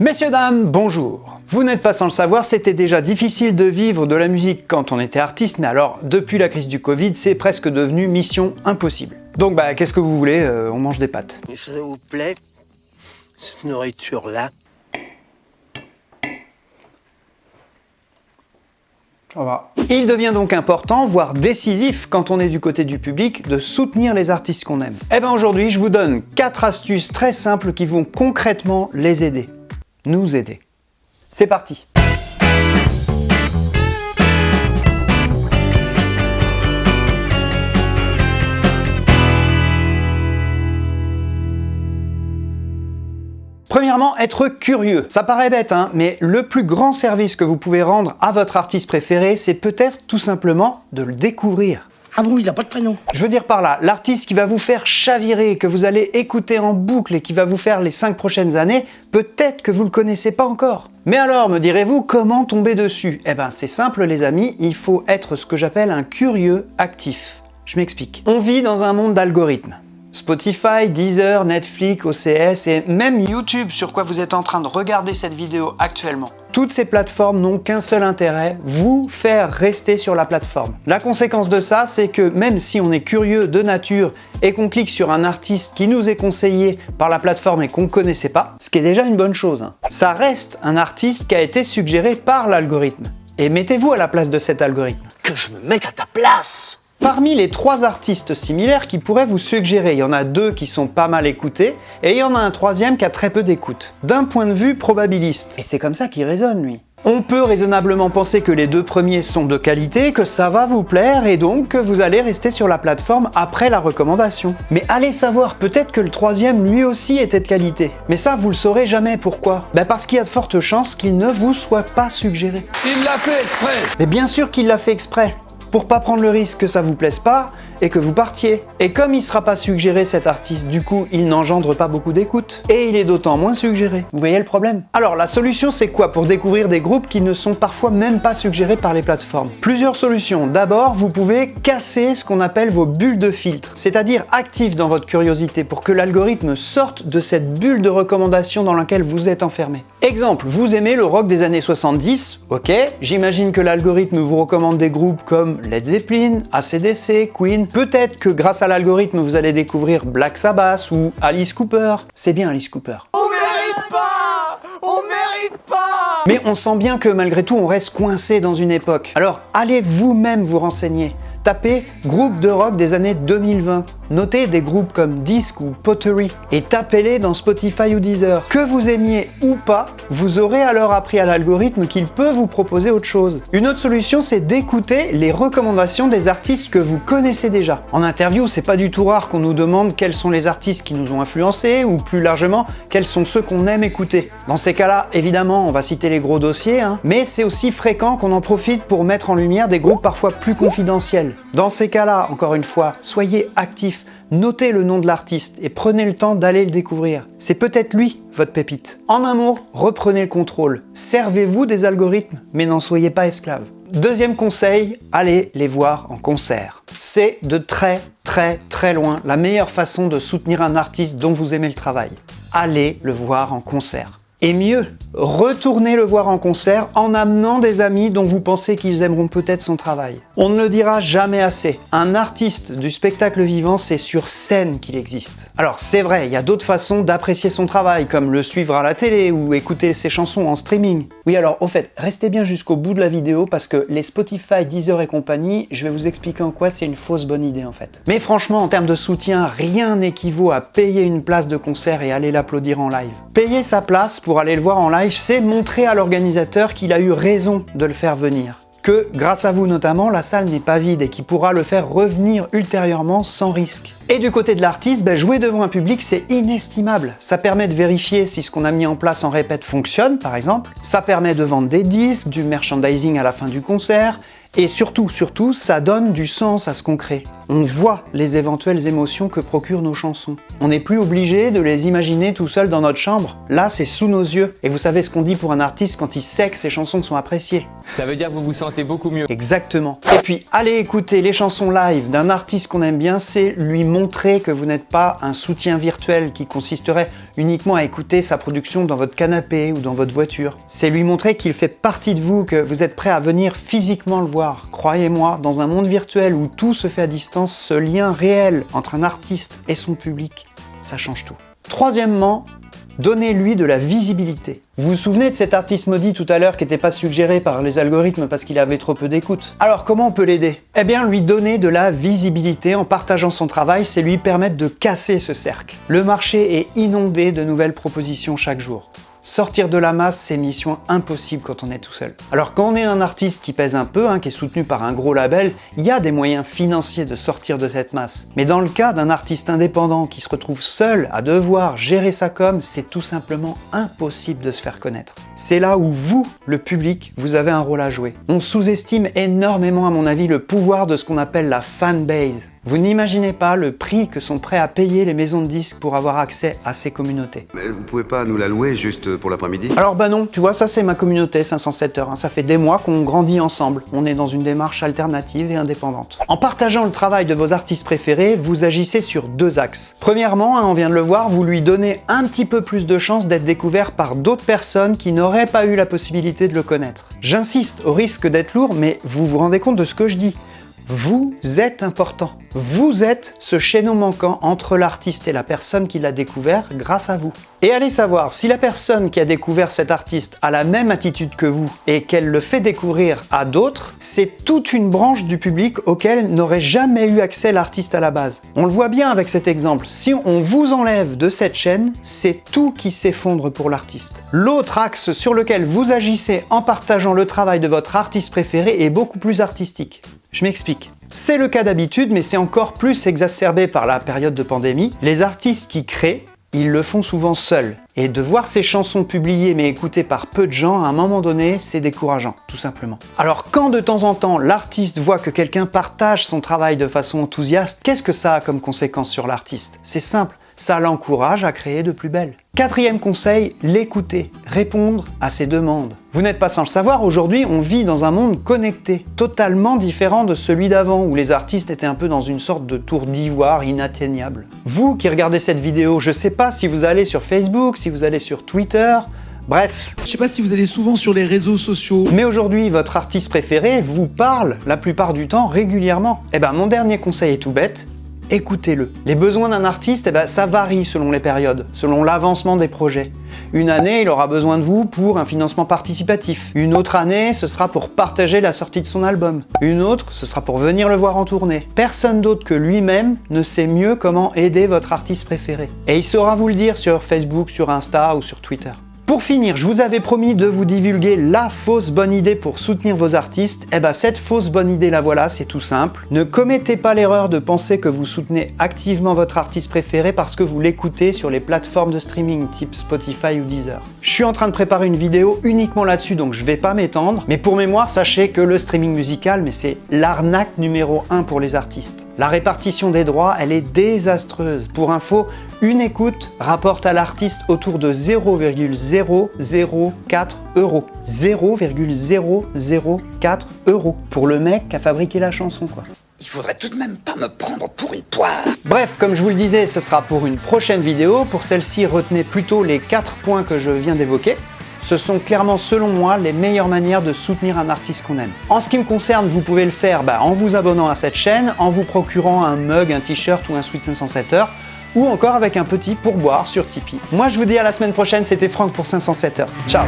Messieurs, dames, bonjour Vous n'êtes pas sans le savoir, c'était déjà difficile de vivre de la musique quand on était artiste, mais alors, depuis la crise du Covid, c'est presque devenu mission impossible. Donc bah, qu'est-ce que vous voulez euh, On mange des pâtes. S'il vous plaît, cette nourriture-là, Il devient donc important, voire décisif, quand on est du côté du public, de soutenir les artistes qu'on aime. Et bien aujourd'hui, je vous donne 4 astuces très simples qui vont concrètement les aider nous aider. C'est parti Premièrement, être curieux. Ça paraît bête, hein, mais le plus grand service que vous pouvez rendre à votre artiste préféré, c'est peut-être tout simplement de le découvrir. Ah bon, il n'a pas de prénom Je veux dire par là, l'artiste qui va vous faire chavirer, que vous allez écouter en boucle et qui va vous faire les 5 prochaines années, peut-être que vous le connaissez pas encore. Mais alors, me direz-vous, comment tomber dessus? Eh ben c'est simple les amis, il faut être ce que j'appelle un curieux actif. Je m'explique. On vit dans un monde d'algorithmes. Spotify, Deezer, Netflix, OCS et même YouTube sur quoi vous êtes en train de regarder cette vidéo actuellement. Toutes ces plateformes n'ont qu'un seul intérêt, vous faire rester sur la plateforme. La conséquence de ça, c'est que même si on est curieux de nature et qu'on clique sur un artiste qui nous est conseillé par la plateforme et qu'on ne connaissait pas, ce qui est déjà une bonne chose, hein, ça reste un artiste qui a été suggéré par l'algorithme. Et mettez-vous à la place de cet algorithme. Que je me mette à ta place Parmi les trois artistes similaires qui pourraient vous suggérer, il y en a deux qui sont pas mal écoutés, et il y en a un troisième qui a très peu d'écoute, d'un point de vue probabiliste. Et c'est comme ça qu'il résonne, lui. On peut raisonnablement penser que les deux premiers sont de qualité, que ça va vous plaire et donc que vous allez rester sur la plateforme après la recommandation. Mais allez savoir, peut-être que le troisième lui aussi était de qualité. Mais ça, vous le saurez jamais. Pourquoi? Ben Parce qu'il y a de fortes chances qu'il ne vous soit pas suggéré. Il l'a fait exprès Mais bien sûr qu'il l'a fait exprès pour pas prendre le risque que ça vous plaise pas et que vous partiez. Et comme il sera pas suggéré cet artiste, du coup il n'engendre pas beaucoup d'écoute. Et il est d'autant moins suggéré. Vous voyez le problème? Alors la solution c'est quoi? Pour découvrir des groupes qui ne sont parfois même pas suggérés par les plateformes Plusieurs solutions. D'abord, vous pouvez casser ce qu'on appelle vos bulles de filtre, c'est-à-dire actif dans votre curiosité pour que l'algorithme sorte de cette bulle de recommandation dans laquelle vous êtes enfermé. Exemple, vous aimez le rock des années 70, ok, j'imagine que l'algorithme vous recommande des groupes comme Led Zeppelin, ACDC, Queen, peut-être que grâce à l'algorithme vous allez découvrir Black Sabbath ou Alice Cooper. C'est bien Alice Cooper. On mérite pas On mérite pas Mais on sent bien que malgré tout on reste coincé dans une époque. Alors allez vous-même vous renseigner. Tapez groupe de rock des années 2020. Notez des groupes comme Disc ou Pottery et tapez-les dans Spotify ou Deezer. Que vous aimiez ou pas, vous aurez alors appris à l'algorithme qu'il peut vous proposer autre chose. Une autre solution, c'est d'écouter les recommandations des artistes que vous connaissez déjà. En interview, c'est pas du tout rare qu'on nous demande quels sont les artistes qui nous ont influencés ou plus largement, quels sont ceux qu'on aime écouter. Dans ces cas-là, évidemment, on va citer les gros dossiers, hein, mais c'est aussi fréquent qu'on en profite pour mettre en lumière des groupes parfois plus confidentiels. Dans ces cas-là, encore une fois, soyez actifs, notez le nom de l'artiste et prenez le temps d'aller le découvrir. C'est peut-être lui, votre pépite. En un mot, reprenez le contrôle. Servez-vous des algorithmes, mais n'en soyez pas esclaves. Deuxième conseil, allez les voir en concert. C'est de très très très loin la meilleure façon de soutenir un artiste dont vous aimez le travail. Allez le voir en concert. Et mieux, retournez le voir en concert en amenant des amis dont vous pensez qu'ils aimeront peut-être son travail. On ne le dira jamais assez, un artiste du spectacle vivant, c'est sur scène qu'il existe. Alors c'est vrai, il y a d'autres façons d'apprécier son travail, comme le suivre à la télé ou écouter ses chansons en streaming. Oui alors, au fait, restez bien jusqu'au bout de la vidéo parce que les Spotify, Deezer et compagnie, je vais vous expliquer en quoi c'est une fausse bonne idée en fait. Mais franchement, en termes de soutien, rien n'équivaut à payer une place de concert et aller l'applaudir en live. Payer sa place pour pour aller le voir en live, c'est montrer à l'organisateur qu'il a eu raison de le faire venir. Que, grâce à vous notamment, la salle n'est pas vide et qu'il pourra le faire revenir ultérieurement sans risque. Et du côté de l'artiste, ben, jouer devant un public, c'est inestimable. Ça permet de vérifier si ce qu'on a mis en place en répète fonctionne, par exemple. Ça permet de vendre des disques, du merchandising à la fin du concert, Et surtout, surtout, ça donne du sens à ce qu'on crée. On voit les éventuelles émotions que procurent nos chansons. On n'est plus obligé de les imaginer tout seul dans notre chambre. Là, c'est sous nos yeux. Et vous savez ce qu'on dit pour un artiste quand il sait que ses chansons sont appréciées. Ça veut dire que vous vous sentez beaucoup mieux. Exactement. Et puis, aller écouter les chansons live d'un artiste qu'on aime bien, c'est lui montrer que vous n'êtes pas un soutien virtuel qui consisterait uniquement à écouter sa production dans votre canapé ou dans votre voiture. C'est lui montrer qu'il fait partie de vous, que vous êtes prêt à venir physiquement le voir. Croyez-moi, dans un monde virtuel où tout se fait à distance, ce lien réel entre un artiste et son public, ça change tout. Troisièmement, Donnez-lui de la visibilité. Vous vous souvenez de cet artiste maudit tout à l'heure qui n'était pas suggéré par les algorithmes parce qu'il avait trop peu d'écoute Alors comment on peut l'aider? Eh bien lui donner de la visibilité en partageant son travail, c'est lui permettre de casser ce cercle. Le marché est inondé de nouvelles propositions chaque jour. Sortir de la masse, c'est mission impossible quand on est tout seul. Alors quand on est un artiste qui pèse un peu, hein, qui est soutenu par un gros label, il y a des moyens financiers de sortir de cette masse. Mais dans le cas d'un artiste indépendant qui se retrouve seul à devoir gérer sa com, c'est tout simplement impossible de se faire connaître. C'est là où vous, le public, vous avez un rôle à jouer. On sous-estime énormément à mon avis le pouvoir de ce qu'on appelle la fanbase. Vous n'imaginez pas le prix que sont prêts à payer les maisons de disques pour avoir accès à ces communautés. Mais vous pouvez pas nous la louer juste pour l'après-midi? Alors bah non, tu vois, ça c'est ma communauté 507 heures. hein. Ça fait des mois qu'on grandit ensemble. On est dans une démarche alternative et indépendante. En partageant le travail de vos artistes préférés, vous agissez sur deux axes. Premièrement, hein, on vient de le voir, vous lui donnez un petit peu plus de chances d'être découvert par d'autres personnes qui n'auraient pas eu la possibilité de le connaître. J'insiste, au risque d'être lourd, mais vous vous rendez compte de ce que je dis vous êtes important. Vous êtes ce chaînon manquant entre l'artiste et la personne qui l'a découvert grâce à vous. Et allez savoir, si la personne qui a découvert cet artiste a la même attitude que vous et qu'elle le fait découvrir à d'autres, c'est toute une branche du public auquel n'aurait jamais eu accès l'artiste à la base. On le voit bien avec cet exemple, si on vous enlève de cette chaîne, c'est tout qui s'effondre pour l'artiste. L'autre axe sur lequel vous agissez en partageant le travail de votre artiste préféré est beaucoup plus artistique. Je m'explique. C'est le cas d'habitude, mais c'est encore plus exacerbé par la période de pandémie. Les artistes qui créent, ils le font souvent seuls. Et de voir ces chansons publiées mais écoutées par peu de gens, à un moment donné, c'est décourageant, tout simplement. Alors quand de temps en temps, l'artiste voit que quelqu'un partage son travail de façon enthousiaste, qu'est-ce que ça a comme conséquence sur l'artiste? C'est simple, ça l'encourage à créer de plus belles. Quatrième conseil, l'écouter, répondre à ses demandes. Vous n'êtes pas sans le savoir, aujourd'hui on vit dans un monde connecté, totalement différent de celui d'avant, où les artistes étaient un peu dans une sorte de tour d'ivoire inatteignable. Vous qui regardez cette vidéo, je sais pas si vous allez sur Facebook, si vous allez sur Twitter, Bref, Je sais pas si vous allez souvent sur les réseaux sociaux. mais aujourd'hui, votre artiste préféré vous parle la plupart du temps régulièrement. Eh ben, mon dernier conseil est tout bête, écoutez-le. Les besoins d'un artiste, eh ben, ça varie selon les périodes, selon l'avancement des projets. Une année, il aura besoin de vous pour un financement participatif. Une autre année, ce sera pour partager la sortie de son album. Une autre, ce sera pour venir le voir en tournée. Personne d'autre que lui-même ne sait mieux comment aider votre artiste préféré. Et il saura vous le dire sur Facebook, sur Insta ou sur Twitter. Pour finir, je vous avais promis de vous divulguer la fausse bonne idée pour soutenir vos artistes. Et bah cette fausse bonne idée la voilà, c'est tout simple. Ne commettez pas l'erreur de penser que vous soutenez activement votre artiste préféré parce que vous l'écoutez sur les plateformes de streaming type Spotify ou Deezer. Je suis en train de préparer une vidéo uniquement là-dessus donc je vais pas m'étendre. Mais pour mémoire, sachez que le streaming musical, mais c'est l'arnaque numéro 1 pour les artistes. La répartition des droits, elle est désastreuse. Pour info, une écoute rapporte à l'artiste autour de 0,004 euros. 0,004 euros pour le mec qui a fabriqué la chanson quoi. Il faudrait tout de même pas me prendre pour une poire. Bref, comme je vous le disais, ce sera pour une prochaine vidéo. Pour celle-ci, retenez plutôt les 4 points que je viens d'évoquer. Ce sont clairement, selon moi, les meilleures manières de soutenir un artiste qu'on aime. En ce qui me concerne, vous pouvez le faire bah, en vous abonnant à cette chaîne, en vous procurant un mug, un t-shirt ou un Sweet 507 heures, ou encore avec un petit pourboire sur Tipeee. Moi, je vous dis à la semaine prochaine, c'était Franck pour 507 heures. Ciao